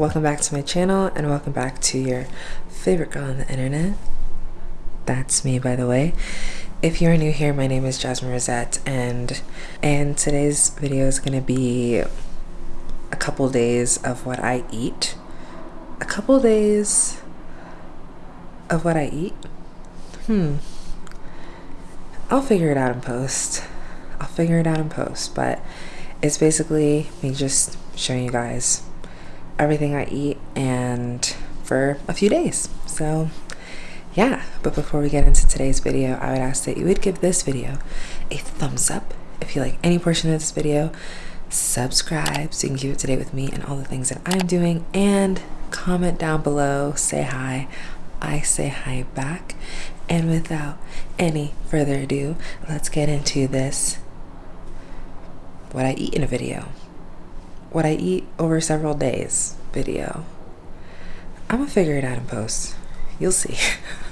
welcome back to my channel and welcome back to your favorite girl on the internet. That's me by the way. If you're new here, my name is Jasmine Rosette and and today's video is to be a couple days of what I eat. A couple days of what I eat? Hmm. I'll figure it out in post. I'll figure it out in post, but it's basically me just showing you guys everything I eat and for a few days. So yeah, but before we get into today's video, I would ask that you would give this video a thumbs up if you like any portion of this video, subscribe so you can keep up to date with me and all the things that I'm doing, and comment down below, say hi. I say hi back. And without any further ado, let's get into this what I eat in a video what I eat over several days video. I'm gonna figure it out in post. You'll see.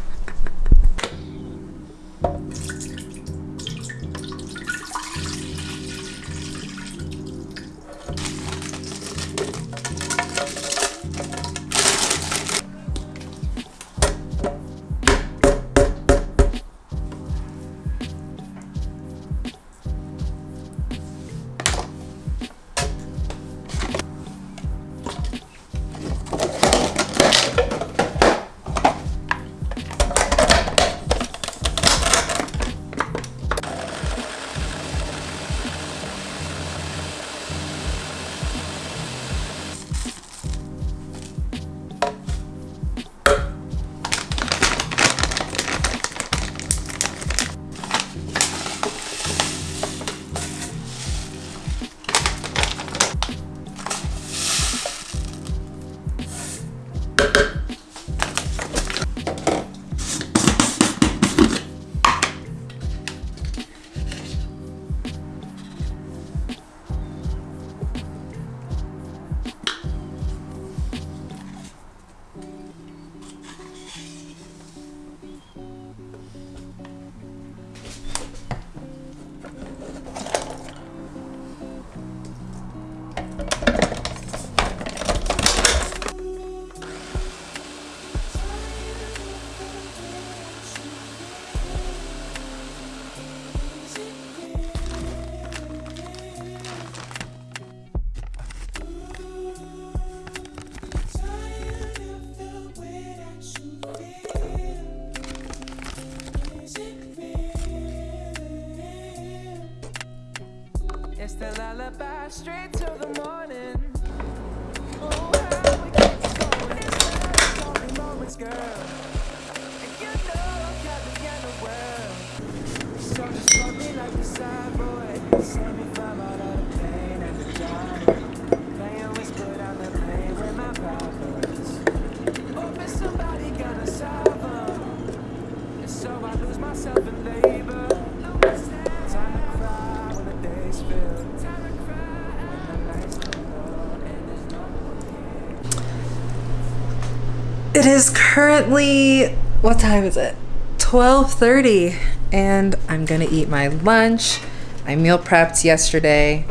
is currently what time is it? 12:30 and I'm going to eat my lunch. I meal prepped yesterday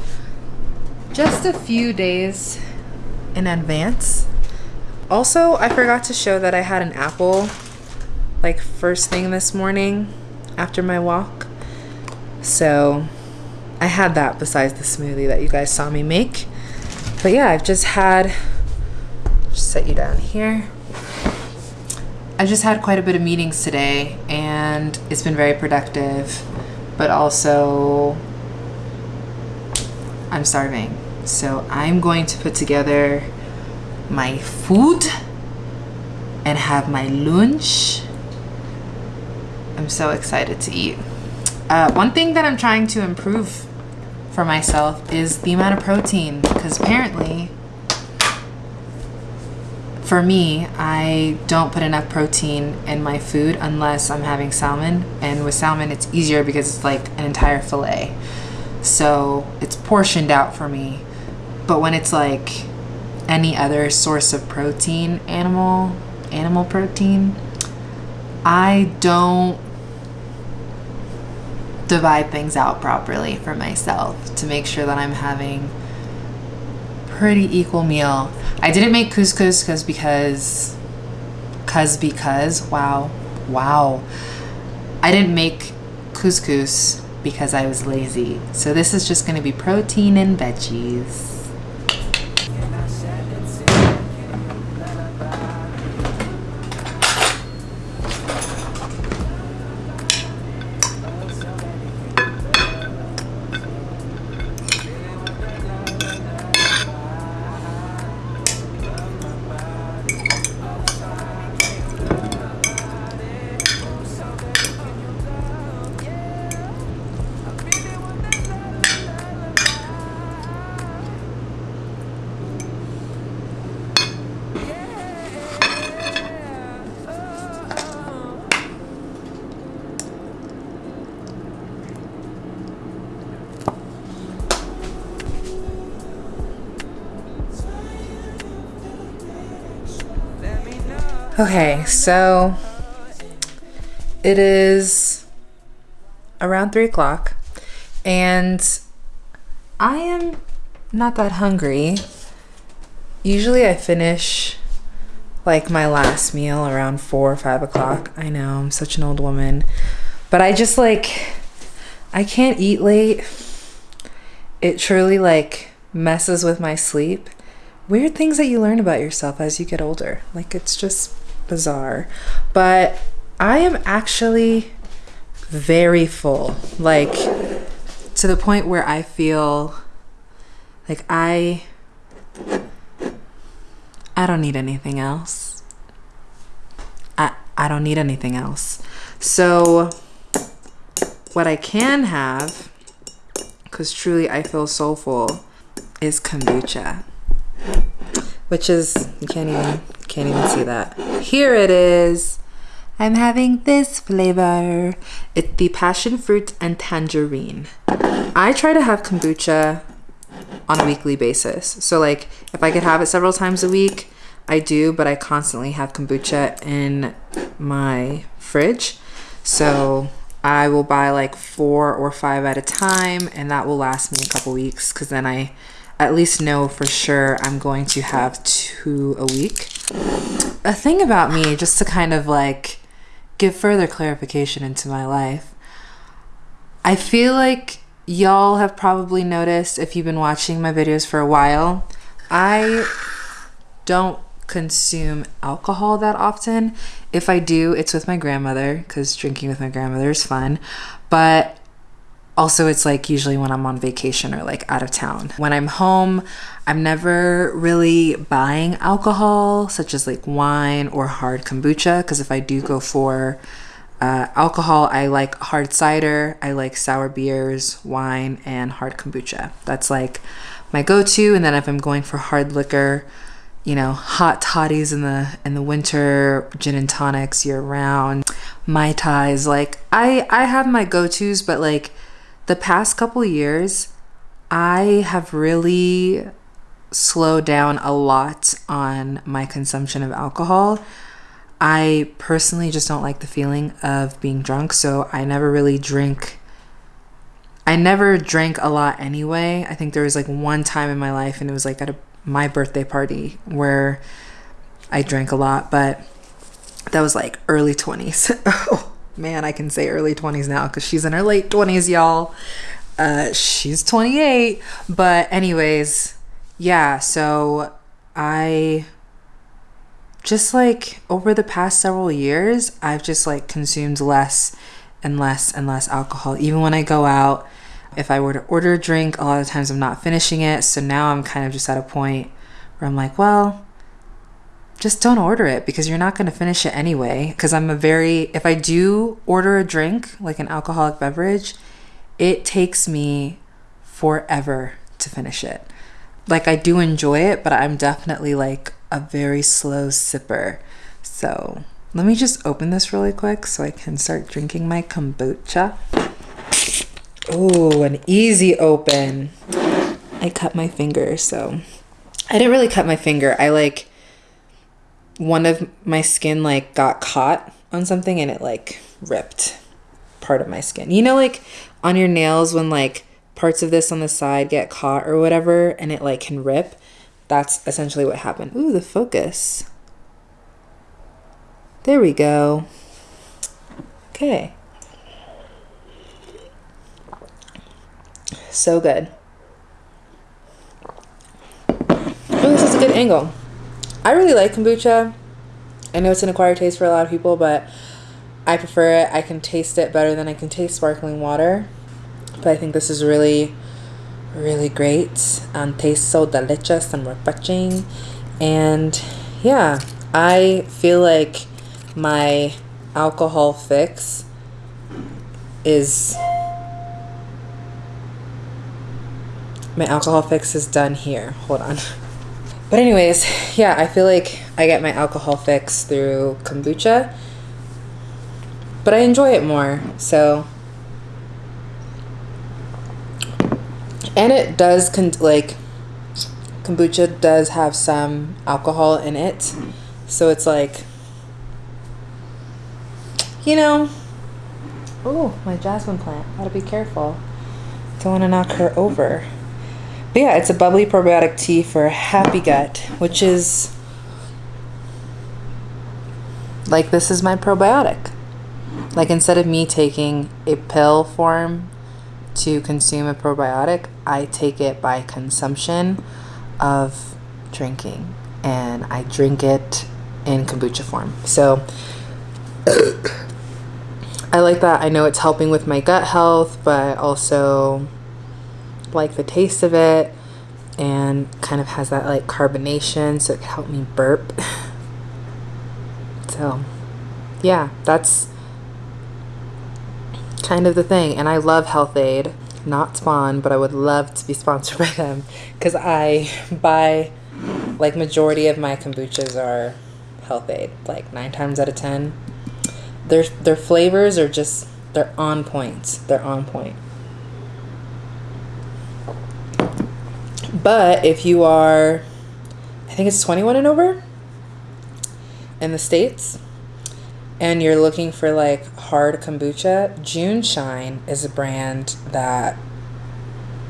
just a few days in advance. Also, I forgot to show that I had an apple like first thing this morning after my walk. So, I had that besides the smoothie that you guys saw me make. But yeah, I've just had set you down here. I just had quite a bit of meetings today and it's been very productive, but also I'm starving. So I'm going to put together my food and have my lunch. I'm so excited to eat. Uh, one thing that I'm trying to improve for myself is the amount of protein because apparently for me, I don't put enough protein in my food unless I'm having salmon. And with salmon, it's easier because it's like an entire fillet. So it's portioned out for me. But when it's like any other source of protein, animal, animal protein, I don't divide things out properly for myself to make sure that I'm having pretty equal meal. I didn't make couscous because because cuz because wow. Wow. I didn't make couscous because I was lazy. So this is just going to be protein and veggies. Okay, so it is around three o'clock, and I am not that hungry. Usually, I finish like my last meal around four or five o'clock. I know I'm such an old woman, but I just like I can't eat late. It truly like messes with my sleep. Weird things that you learn about yourself as you get older. Like it's just bizarre. But I am actually very full. Like to the point where I feel like I I don't need anything else. I I don't need anything else. So what I can have cuz truly I feel so full is kombucha. Which is you can't even can't even see that. Here it is. I'm having this flavor. It's the passion fruit and tangerine. I try to have kombucha on a weekly basis. So like if I could have it several times a week, I do, but I constantly have kombucha in my fridge. So I will buy like four or five at a time and that will last me a couple weeks because then I at least know for sure I'm going to have two a week. A thing about me, just to kind of like give further clarification into my life, I feel like y'all have probably noticed if you've been watching my videos for a while, I don't consume alcohol that often. If I do, it's with my grandmother because drinking with my grandmother is fun. But also it's like usually when i'm on vacation or like out of town. When i'm home i'm never really buying alcohol such as like wine or hard kombucha because if i do go for uh, alcohol i like hard cider i like sour beers wine and hard kombucha. That's like my go-to and then if i'm going for hard liquor you know hot toddies in the in the winter gin and tonics year round mai tais like i i have my go-to's but like the past couple years, I have really slowed down a lot on my consumption of alcohol. I personally just don't like the feeling of being drunk, so I never really drink. I never drank a lot anyway. I think there was like one time in my life, and it was like at a, my birthday party where I drank a lot, but that was like early 20s. man, I can say early 20s now because she's in her late 20s, y'all. Uh, she's 28. But, anyways, yeah, so I just like over the past several years, I've just like consumed less and less and less alcohol. Even when I go out, if I were to order a drink, a lot of times I'm not finishing it. So now I'm kind of just at a point where I'm like, well, just don't order it because you're not going to finish it anyway. Because I'm a very, if I do order a drink, like an alcoholic beverage, it takes me forever to finish it. Like, I do enjoy it, but I'm definitely like a very slow sipper. So, let me just open this really quick so I can start drinking my kombucha. Oh, an easy open. I cut my finger, so I didn't really cut my finger. I like one of my skin like got caught on something and it like ripped part of my skin. You know, like on your nails when like parts of this on the side get caught or whatever and it like can rip. that's essentially what happened. Ooh, the focus. There we go. Okay. So good. Oh, this is a good angle. I really like kombucha. I know it's an acquired taste for a lot of people, but I prefer it. I can taste it better than I can taste sparkling water. But I think this is really, really great. Um, tastes so delicious and refreshing. And yeah, I feel like my alcohol fix is my alcohol fix is done here. Hold on. But anyways, yeah, I feel like I get my alcohol fix through kombucha. But I enjoy it more. So and it does con- like kombucha does have some alcohol in it. So it's like you know, oh, my jasmine plant. Gotta be careful. Don't want to knock her over. But yeah, it's a bubbly probiotic tea for a happy gut, which is like this is my probiotic. Like instead of me taking a pill form to consume a probiotic, I take it by consumption of drinking and I drink it in kombucha form. So I like that. I know it's helping with my gut health, but also like the taste of it and kind of has that like carbonation so it can help me burp. so, yeah, that's kind of the thing. And I love Health-Ade, not Spawn, but I would love to be sponsored by them because I buy like majority of my kombuchas are Health-Ade, like nine times out of ten their their flavors are just they're on point. They're on point. But if you are I think it's 21 and over in the states and you're looking for like hard kombucha, JuneShine is a brand that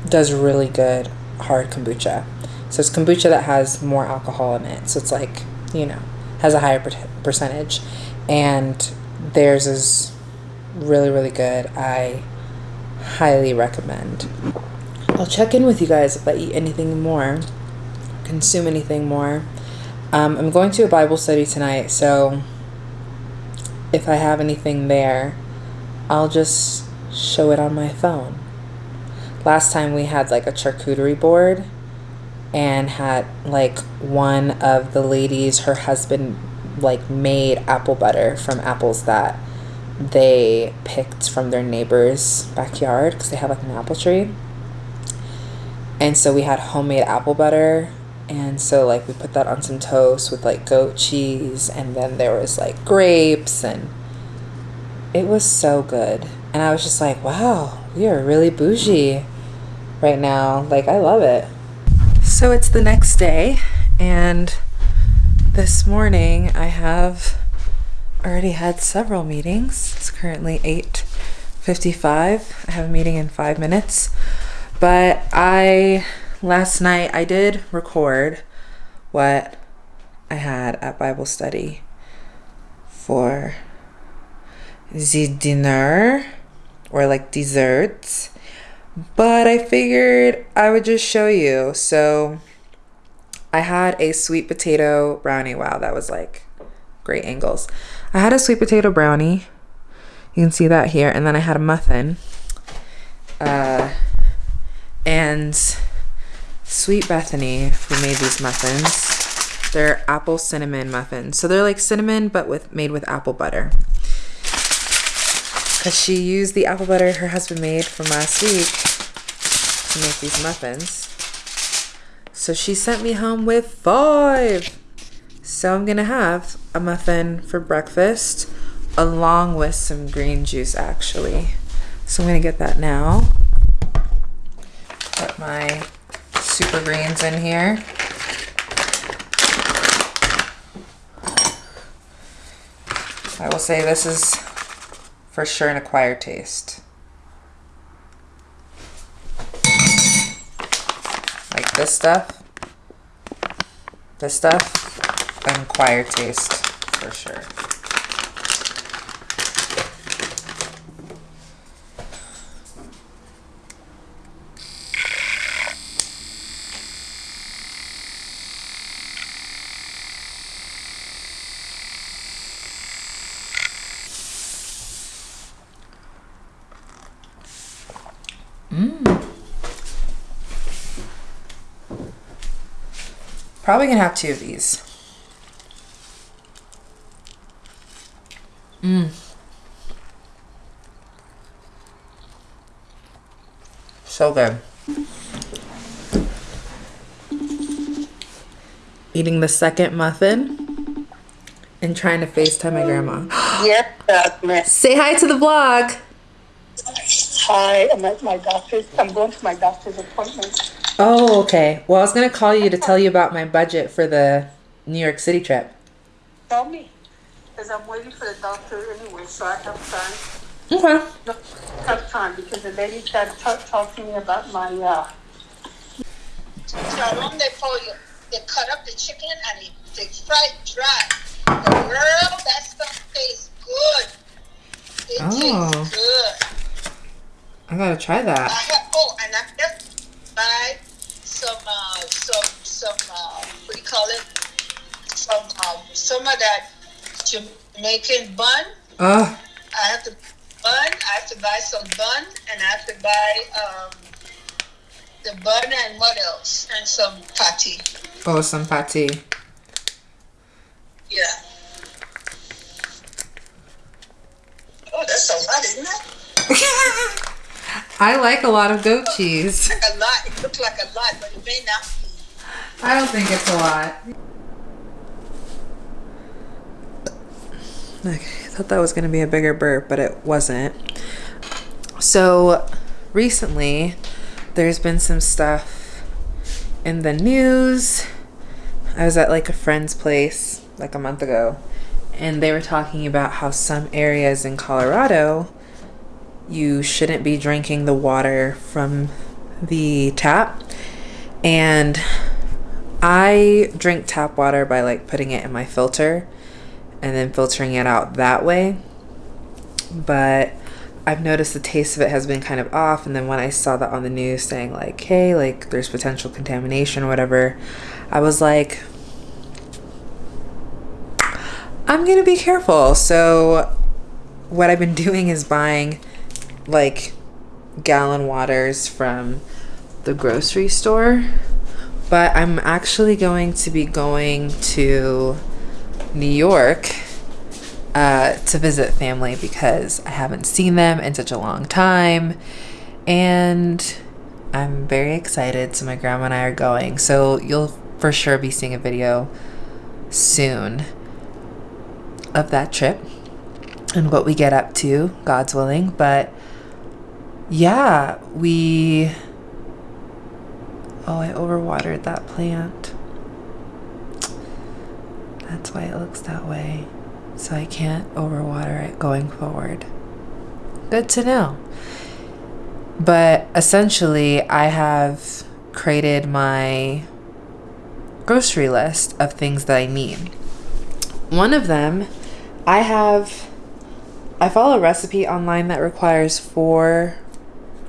does really good hard kombucha. So it's kombucha that has more alcohol in it. So it's like, you know, has a higher percentage. And theirs is really, really good. I highly recommend. I'll check in with you guys if I eat anything more, consume anything more. Um, I'm going to a Bible study tonight, so if I have anything there, I'll just show it on my phone. Last time we had like a charcuterie board and had like one of the ladies, her husband like made apple butter from apples that they picked from their neighbor's backyard because they have like an apple tree. And so we had homemade apple butter. And so like we put that on some toast with like goat cheese and then there was like grapes and it was so good. And I was just like, wow, we are really bougie right now. Like I love it. So it's the next day and this morning I have already had several meetings. It's currently 8.55. I have a meeting in five minutes. But I, last night, I did record what I had at Bible study for the dinner or like desserts. But I figured I would just show you. So I had a sweet potato brownie. Wow, that was like great angles. I had a sweet potato brownie. You can see that here. And then I had a muffin. Uh, and Sweet Bethany, who made these muffins, they're apple cinnamon muffins. So they're like cinnamon, but with made with apple butter. Because she used the apple butter her husband made from last week to make these muffins. So she sent me home with five. So I'm gonna have a muffin for breakfast along with some green juice actually. So I'm gonna get that now. Put my super greens in here. I will say this is for sure an acquired taste. Like this stuff This stuff, an acquired taste for sure. Probably gonna have two of these. Mmm. So good. Eating the second muffin and trying to FaceTime my grandma. Yes, Jasmine. Say hi to the vlog. Hi, I'm at my doctor's. I'm going to my doctor's appointment. Oh, okay. Well, I was gonna call you to tell you about my budget for the New York City trip. Tell me, because I'm waiting for the doctor anyway, so I have time. Okay. No, have time because the lady tried to talk, talk to me about my. Uh, How long they for you? They cut up the chicken and they, they fry it dry. Girl, that stuff tastes good. It Oh. tastes good. I gotta try I that. have, oh, and I just buy some, uh, some, some, uh, what do you call it? Some, um, some of that Jamaican bun. Oh, I have to bun. I have to buy some bun, and I have to buy um, the bun and what else? And some patty. oh, some patty. Yeah. Oh, that's a lot, isn't it? I like a lot of goat cheese. A lot. It looks like a lot, but it may not be. I don't think it's a lot. Okay, I thought that was gonna be a bigger burp, but it wasn't. So recently, there's been some stuff in the news. I was at like a friend's place like a month ago, and they were talking about how some areas in Colorado you shouldn't be drinking the water from the tap. And I drink tap water by like putting it in my filter and then filtering it out that way. But I've noticed the taste of it has been kind of off. And then when I saw that on the news saying, like, hey, like there's potential contamination or whatever, I was like, I'm gonna be careful. So, what I've been doing is buying like gallon waters from the grocery store. But I'm actually going to be going to New York uh, to visit family because I haven't seen them in such a long time. And I'm very excited. So, my grandma and I are going. So, you'll for sure be seeing a video soon of that trip and what we get up to, God's willing. But yeah, we. Oh, I overwatered that plant. That's why it looks that way. So I can't overwater it going forward. Good to know. But essentially, I have created my grocery list of things that I need. One of them, I have, I follow a recipe online that requires four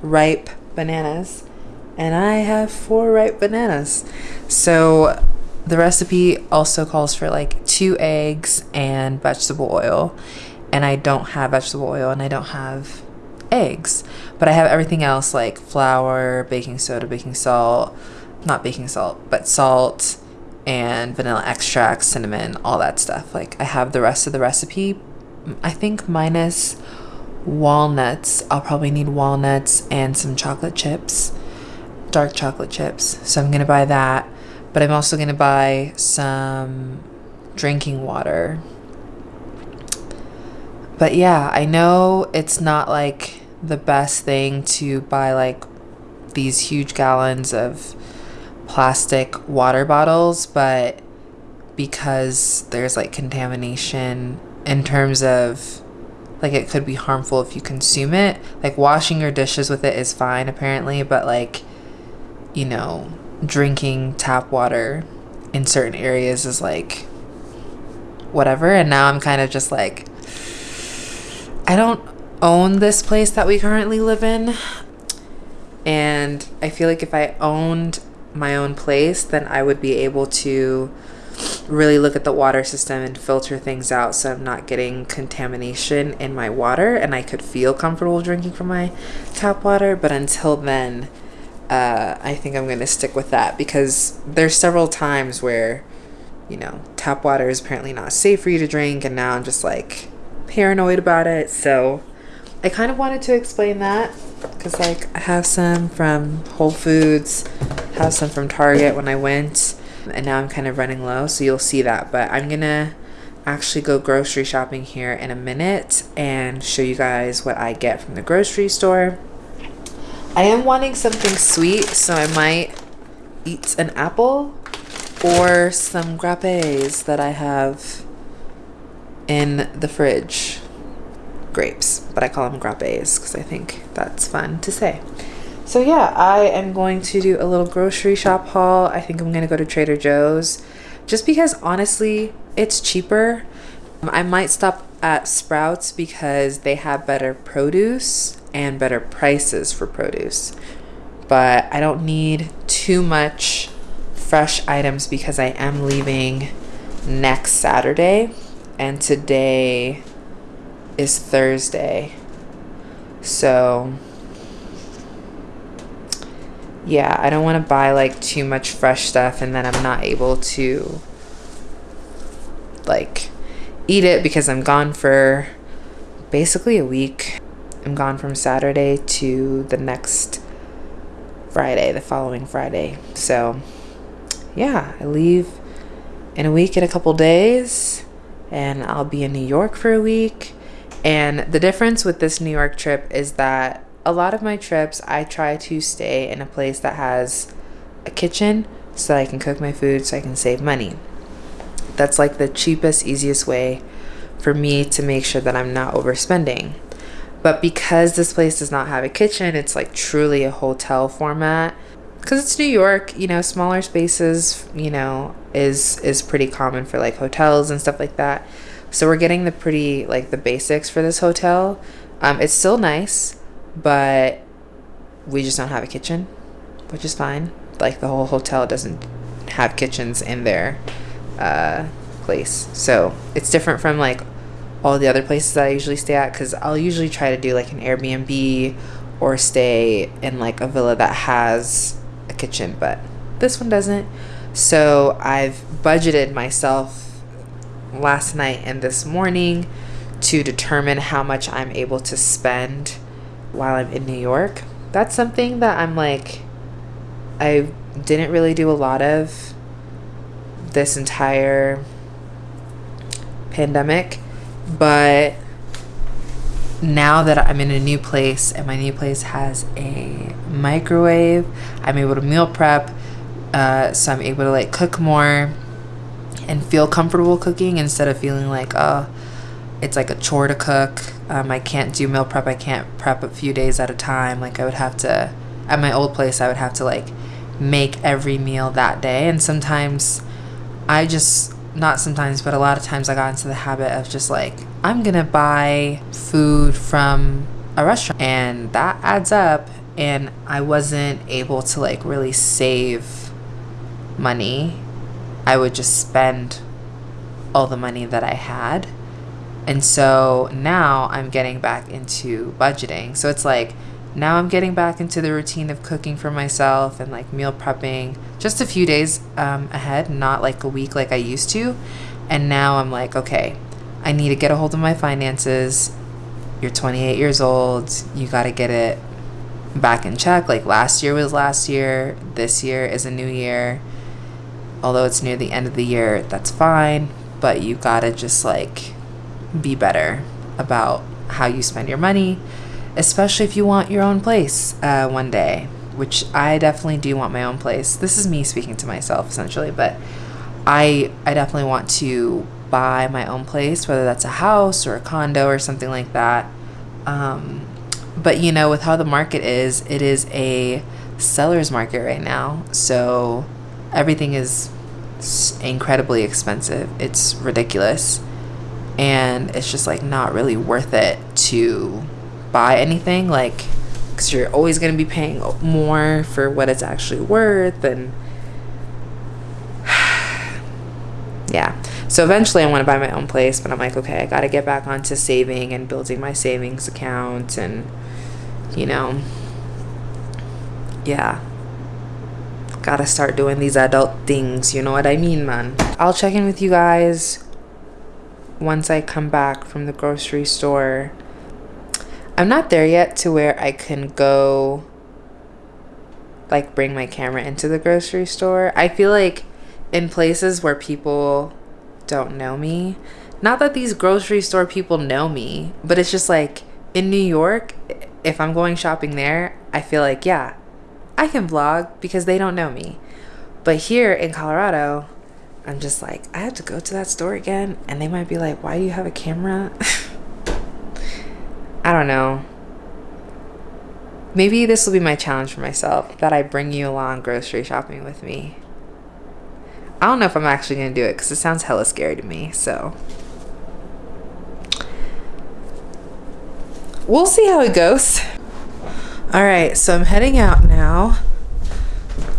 ripe bananas, and I have four ripe bananas. So the recipe also calls for like two eggs and vegetable oil, and I don't have vegetable oil and I don't have eggs, but I have everything else like flour, baking soda, baking salt, not baking salt, but salt and vanilla extract, cinnamon, all that stuff. Like I have the rest of the recipe. I think minus walnuts. I'll probably need walnuts and some chocolate chips, dark chocolate chips. So I'm going to buy that, but I'm also going to buy some drinking water. But yeah, I know it's not like the best thing to buy like these huge gallons of plastic water bottles, but because there's like contamination in terms of like it could be harmful if you consume it. Like washing your dishes with it is fine apparently, but like you know, drinking tap water in certain areas is like whatever. And now I'm kind of just like, I don't own this place that we currently live in. And I feel like if I owned my own place, then I would be able to really look at the water system and filter things out so I'm not getting contamination in my water and I could feel comfortable drinking from my tap water. But until then, uh, I think I'm going to stick with that because there's several times where, you know, tap water is apparently not safe for you to drink, and now I'm just like paranoid about it. So I kind of wanted to explain that because, like, I have some from Whole Foods, have some from Target when I went, and now I'm kind of running low, so you'll see that. But I'm gonna actually go grocery shopping here in a minute and show you guys what I get from the grocery store. I am wanting something sweet, so I might eat an apple or some grappes that I have in the fridge. Grapes, but I call them grappes because I think that's fun to say. So yeah, I am going to do a little grocery shop haul. I think I'm going to go to Trader Joe's just because honestly, it's cheaper. Um, I might stop at Sprouts because they have better produce and better prices for produce. But I don't need too much fresh items because I am leaving next Saturday and today is Thursday. So yeah, I don't want to buy like too much fresh stuff and then I'm not able to like eat it because I'm gone for basically a week. I'm gone from Saturday to the next Friday, the following Friday. So, yeah, I leave in a week and a couple days, and I'll be in New York for a week. And the difference with this New York trip is that a lot of my trips, I try to stay in a place that has a kitchen so I can cook my food so I can save money. That's like the cheapest, easiest way for me to make sure that I'm not overspending. But because this place does not have a kitchen, it's like truly a hotel format. Because it's New York, you know, smaller spaces, you know, is is pretty common for like hotels and stuff like that. So we're getting the pretty like the basics for this hotel. Um, it's still nice, but we just don't have a kitchen, which is fine. Like the whole hotel doesn't have kitchens in their uh, place, so it's different from like all the other places that I usually stay at because I'll usually try to do like an Airbnb or stay in like a villa that has a kitchen, but this one doesn't. So I've budgeted myself last night and this morning to determine how much I'm able to spend while I'm in New York. That's something that I'm like, I didn't really do a lot of this entire pandemic but now that I'm in a new place and my new place has a microwave, I'm able to meal prep. Uh, so I'm able to like cook more and feel comfortable cooking instead of feeling like, oh, it's like a chore to cook. Um, I can't do meal prep. I can't prep a few days at a time. Like I would have to, at my old place, I would have to like make every meal that day. And sometimes I just not sometimes, but a lot of times I got into the habit of just like, I'm gonna buy food from a restaurant and that adds up. And I wasn't able to like really save money. I would just spend all the money that I had. And so now I'm getting back into budgeting. So it's like, now I'm getting back into the routine of cooking for myself and like meal prepping just a few days um, ahead, not like a week like I used to. And now I'm like, okay, I need to get a hold of my finances. You're 28 years old. You got to get it back in check. Like last year was last year. This year is a new year. Although it's near the end of the year, that's fine. But you got to just like be better about how you spend your money especially if you want your own place uh, one day, which I definitely do want my own place. This is me speaking to myself essentially, but I I definitely want to buy my own place, whether that's a house or a condo or something like that. Um, but you know, with how the market is, it is a seller's market right now, so everything is incredibly expensive. It's ridiculous. And it's just like not really worth it to buy anything like cuz you're always going to be paying more for what it's actually worth and yeah. So eventually I want to buy my own place, but I'm like, okay, I got to get back onto saving and building my savings account and you know, yeah. Got to start doing these adult things, you know what I mean, man. I'll check in with you guys once I come back from the grocery store. I'm not there yet to where I can go like bring my camera into the grocery store. I feel like in places where people don't know me, not that these grocery store people know me, but it's just like in New York, if I'm going shopping there, I feel like, yeah, I can vlog because they don't know me. But here in Colorado, I'm just like, I have to go to that store again. And they might be like, why do you have a camera? I don't know. Maybe this will be my challenge for myself that I bring you along grocery shopping with me. I don't know if I'm actually going to do it because it sounds hella scary to me. So we'll see how it goes. All right, so I'm heading out now.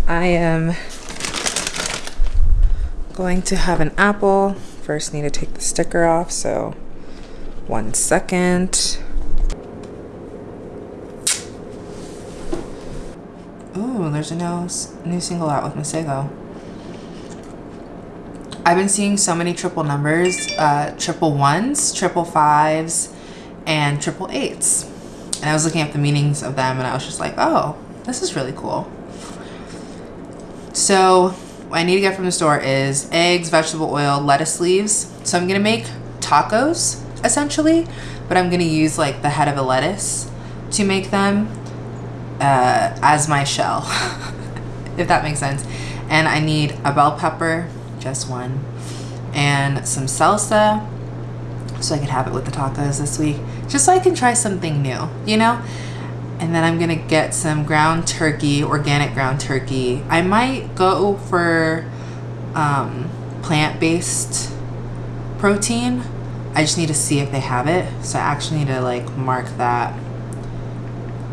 I am going to have an apple. First need to take the sticker off, so one second. Ooh, there's a new, new single out with Masego. I've been seeing so many triple numbers, uh, triple ones, triple fives, and triple eights. And I was looking up the meanings of them and I was just like, oh, this is really cool. So what I need to get from the store is eggs, vegetable oil, lettuce leaves. So I'm gonna make tacos essentially, but I'm gonna use like the head of a lettuce to make them uh, as my shell, if that makes sense. And I need a bell pepper, just one, and some salsa, so I could have it with the tacos this week, just so I can try something new, you know? And then I'm gonna get some ground turkey, organic ground turkey. I might go for um, plant-based protein. I just need to see if they have it. So I actually need to like mark that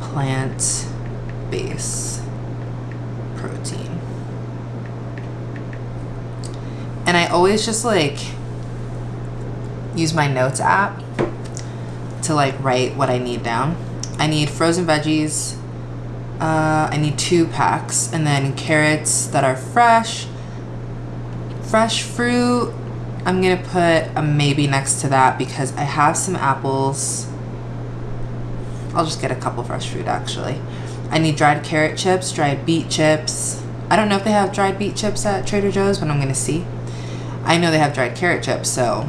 plant base protein. And I always just like use my notes app to like write what I need down. I need frozen veggies. Uh, I need two packs and then carrots that are fresh. Fresh fruit, I'm gonna put a maybe next to that because I have some apples. I'll just get a couple fresh fruit actually. I need dried carrot chips, dried beet chips. I don't know if they have dried beet chips at Trader Joe's, but I'm gonna see. I know they have dried carrot chips, so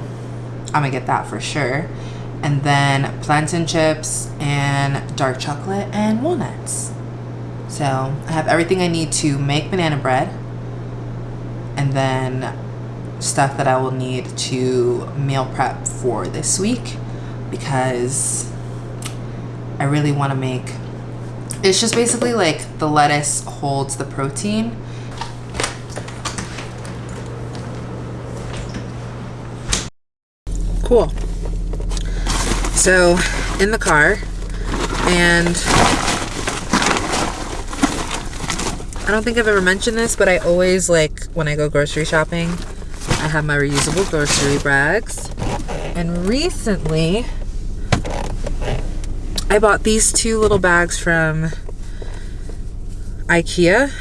I'm gonna get that for sure. And then plantain chips and dark chocolate and walnuts. So I have everything I need to make banana bread. And then stuff that I will need to meal prep for this week because I really want to make it's just basically like the lettuce holds the protein. Cool so in the car and I don't think I've ever mentioned this but I always like when I go grocery shopping I have my reusable grocery bags. And recently I bought these two little bags from Ikea.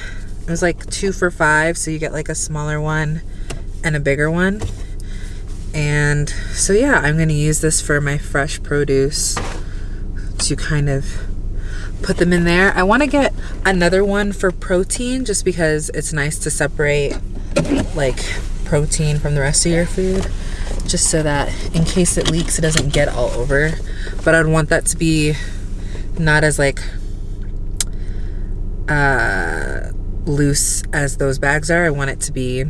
It was like two for five so you get like a smaller one and a bigger one and so yeah, I'm gonna use this for my fresh produce to kind of put them in there. I wanna get another one for protein just because it's nice to separate like protein from the rest of your food just so that in case it leaks it doesn't get all over. But I'd want that to be not as like uh, loose as those bags are. I want it to be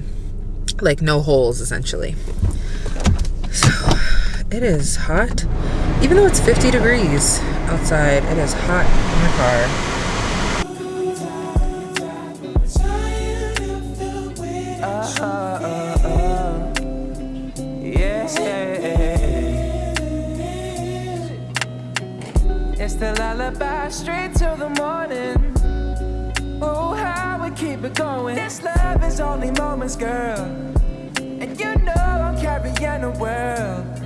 like no holes essentially it is hot. Even though it's 50 degrees outside, it is hot in the car. Uh-huh, uh-huh. It's the lullaby straight till the morning. Oh, how we keep it going. This love is only moments, girl. And you know I'm carrying the world.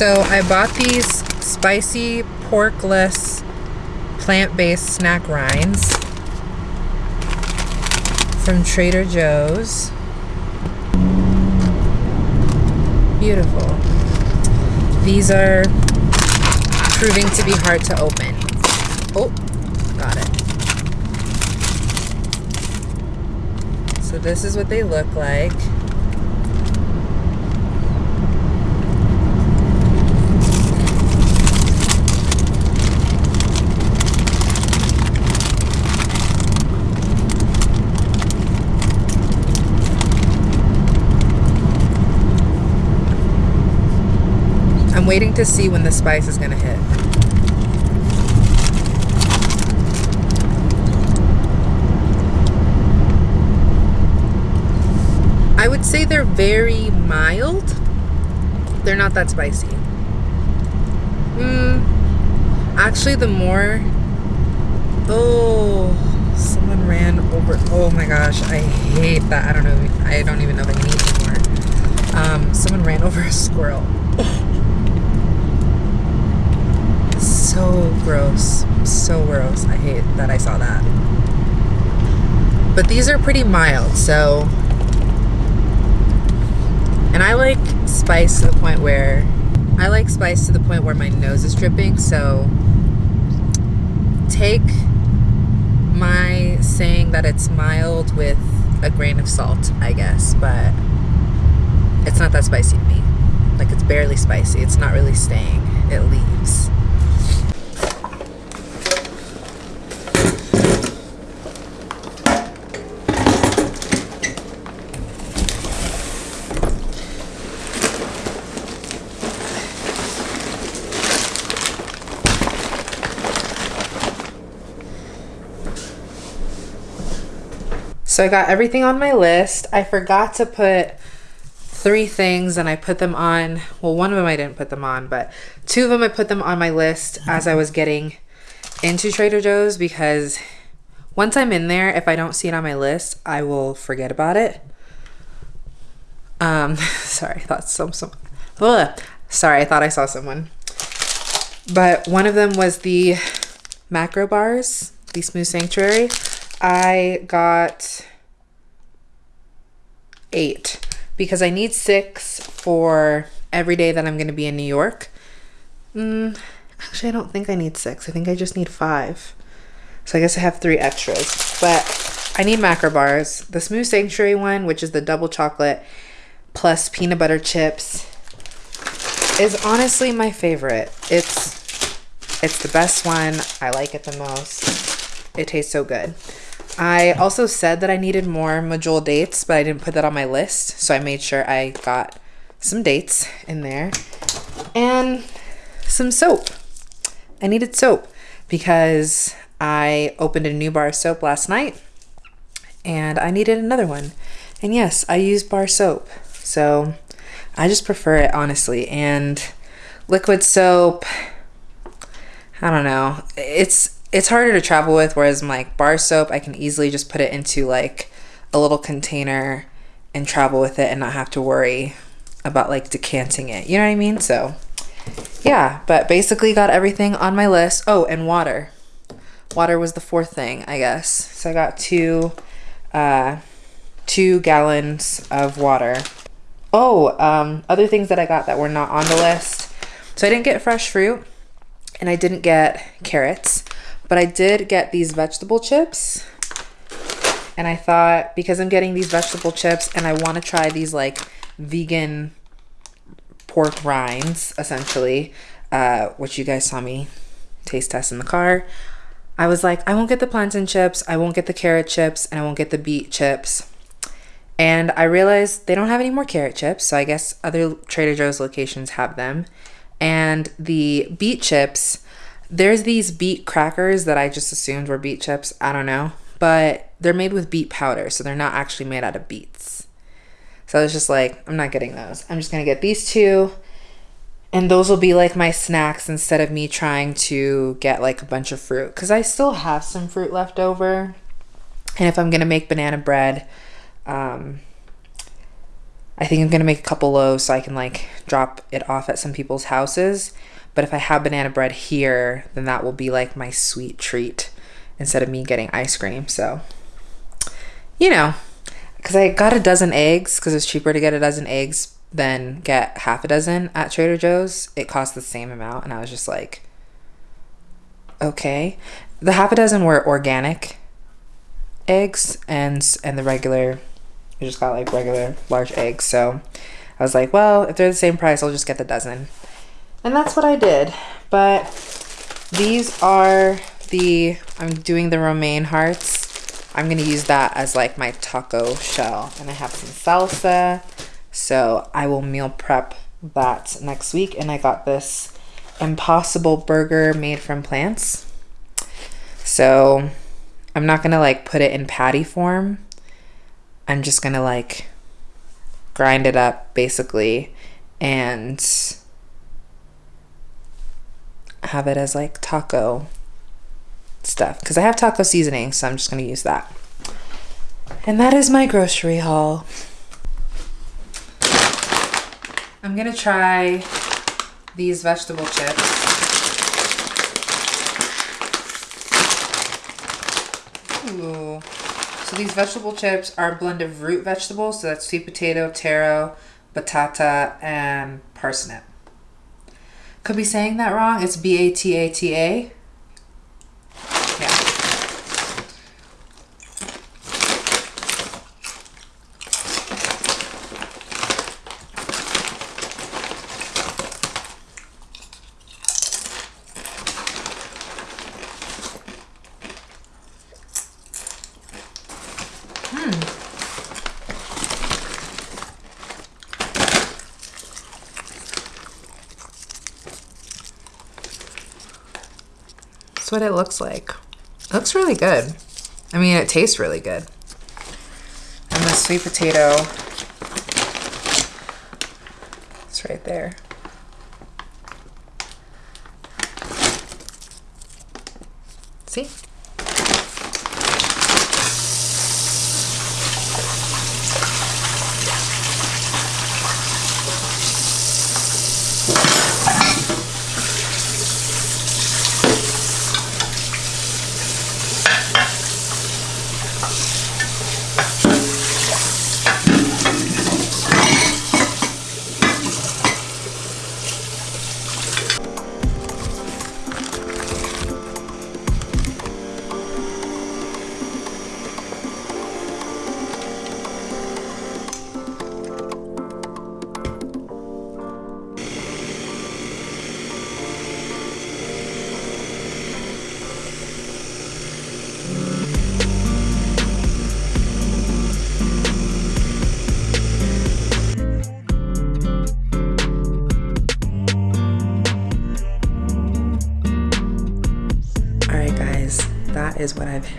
So I bought these spicy porkless plant-based snack rinds from Trader Joe's. Beautiful. These are proving to be hard to open. Oh, got it. So this is what they look like. I'm waiting to see when the spice is gonna hit. I would say they're very mild. They're not that spicy. Mm, actually, the more. Oh, someone ran over. Oh my gosh, I hate that. I don't know. I don't even know if I eat anymore. Um, someone ran over a squirrel. so gross. So gross. I hate that I saw that. But these are pretty mild, so. And I like spice to the point where. I like spice to the point where my nose is dripping, so. Take my saying that it's mild with a grain of salt, I guess, but it's not that spicy to me. Like it's barely spicy. It's not really staying. It leaves. So I got everything on my list. I forgot to put three things and I put them on. Well, one of them I didn't put them on, but two of them I put them on my list as I was getting into Trader Joe's because once I'm in there, if I don't see it on my list, I will forget about it. Um, sorry, I thought some some. Ugh. Sorry, I thought I saw someone. But one of them was the macro bars, the Smooth Sanctuary. I got eight because I need six for every day that I'm going to be in New York. Mm, actually, I don't think I need six. I think I just need five. So I guess I have three extras. But I need macro bars. The Smooth Sanctuary one, which is the double chocolate plus peanut butter chips, is honestly my favorite. It's it's the best one. I like it the most. It tastes so good. I also said that I needed more Medjool dates, but I didn't put that on my list. So I made sure I got some dates in there. and some soap. I needed soap because I opened a new bar of soap last night and I needed another one. And yes, I use bar soap. So I just prefer it honestly. And liquid soap, I don't know. It's it's harder to travel with whereas like bar soap, I can easily just put it into like a little container and travel with it and not have to worry about like decanting it. You know what I mean? So yeah, but basically got everything on my list. Oh, and water. Water was the fourth thing, I guess. So I got two uh two gallons of water. Oh, um, other things that I got that were not on the list. So I didn't get fresh fruit and I didn't get carrots, but I did get these vegetable chips. And I thought because I'm getting these vegetable chips and I want to try these like vegan pork rinds, essentially, uh, which you guys saw me taste test in the car. I was like, I won't get the plantain chips, I won't get the carrot chips, and I won't get the beet chips. And I realized they don't have any more carrot chips, so I guess other Trader Joe's locations have them. And the beet chips, there's these beet crackers that I just assumed were beet chips. I don't know. But they're made with beet powder, so they're not actually made out of beets. So I was just like, I'm not getting those. I'm just going to get these two. And those will be like my snacks instead of me trying to get like a bunch of fruit. Because I still have some fruit left over. And if I'm going to make banana bread, um, I think I'm gonna make a couple loaves so I can like drop it off at some people's houses. But if I have banana bread here, then that will be like my sweet treat instead of me getting ice cream. So, you know, because I got a dozen eggs because it's cheaper to get a dozen eggs than get half a dozen at Trader Joe's. It cost the same amount, and I was just like, okay. The half a dozen were organic eggs, and and the regular I just got like regular large eggs. So I was like, well, if they're the same price, I'll just get the dozen. And that's what I did. But these are the, I'm doing the romaine hearts. I'm going to use that as like my taco shell. And I have some salsa. So I will meal prep that next week. And I got this impossible burger made from plants. So I'm not going to like put it in patty form I'm just gonna like grind it up basically and have it as like taco stuff because I have taco seasoning so I'm just gonna use that and that is my grocery haul I'm gonna try these vegetable chips Ooh. So these vegetable chips are a blend of root vegetables. So that's sweet potato, taro, batata, and parsnip. Could be saying that wrong. It's B-A-T-A-T-A. That's what it looks like. It looks really good. I mean, it tastes really good. And the sweet potato, it's right there.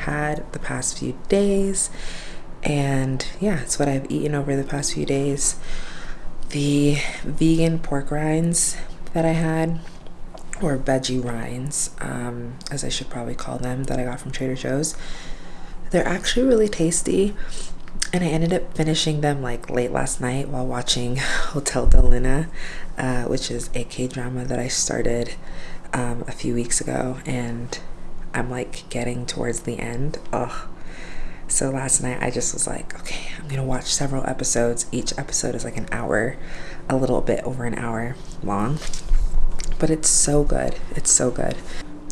Had the past few days. And yeah, it's what I've eaten over the past few days. The vegan pork rinds that I had, or veggie rinds, um, as I should probably call them, that I got from Trader Joe's, they're actually really tasty. And I ended up finishing them like late last night while watching Hotel Del Luna, uh, which is a K drama that I started um, a few weeks ago. And I'm like getting towards the end. Ugh. So last night I just was like, okay, I'm gonna watch several episodes. Each episode is like an hour, a little bit over an hour long. But it's so good. It's so good.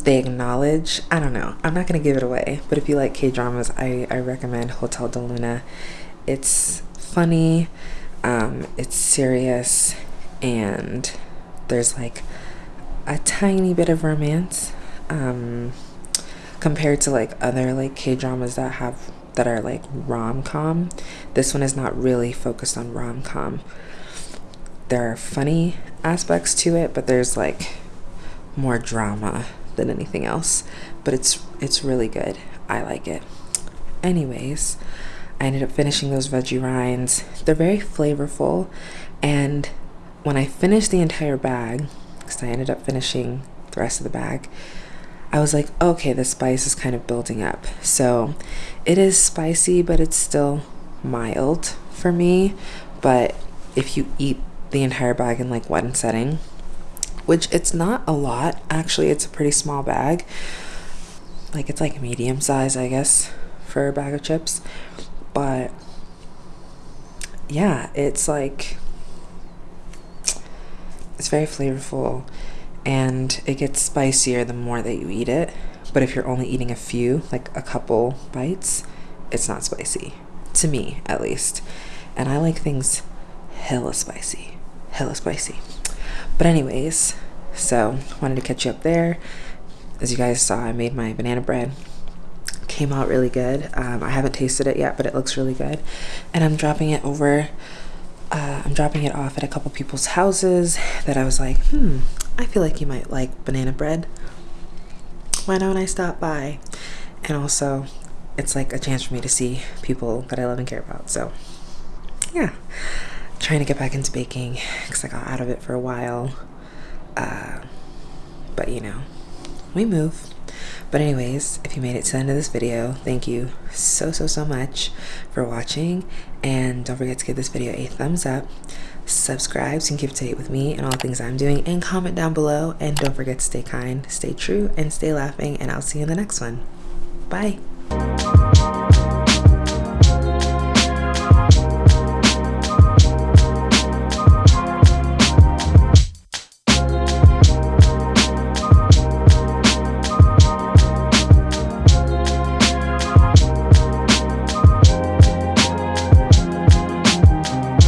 They acknowledge, I don't know, I'm not gonna give it away, but if you like K dramas, I, I recommend Hotel Del Luna. It's funny, um, it's serious, and there's like a tiny bit of romance. Um, compared to like other like K dramas that have that are like rom com. This one is not really focused on rom com. There are funny aspects to it, but there's like more drama than anything else. But it's it's really good. I like it. Anyways, I ended up finishing those veggie rinds. They're very flavorful, and when I finished the entire bag, because I ended up finishing the rest of the bag, I was like, okay, the spice is kind of building up. So it is spicy, but it's still mild for me. But if you eat the entire bag in like one setting, which it's not a lot, actually, it's a pretty small bag. Like it's like medium size, I guess, for a bag of chips. But yeah, it's like it's very flavorful and it gets spicier the more that you eat it. But if you're only eating a few, like a couple bites, it's not spicy. To me, at least. And I like things hella spicy. Hella spicy. But, anyways, so wanted to catch you up there. As you guys saw, I made my banana bread. Came out really good. Um, I haven't tasted it yet, but it looks really good. And I'm dropping it over uh, I'm dropping it off at a couple people's houses that I was like, hmm, I feel like you might like banana bread. Why don't I stop by? And also, it's like a chance for me to see people that I love and care about. So, yeah, trying to get back into baking because I got out of it for a while. Uh, but you know, we move. But anyways, if you made it to the end of this video, thank you so, so, so much for watching. And don't forget to give this video a thumbs up, subscribe so you can keep up to date with me and all the things I'm doing, and comment down below. And don't forget to stay kind, stay true, and stay laughing. And I'll see you in the next one. Bye.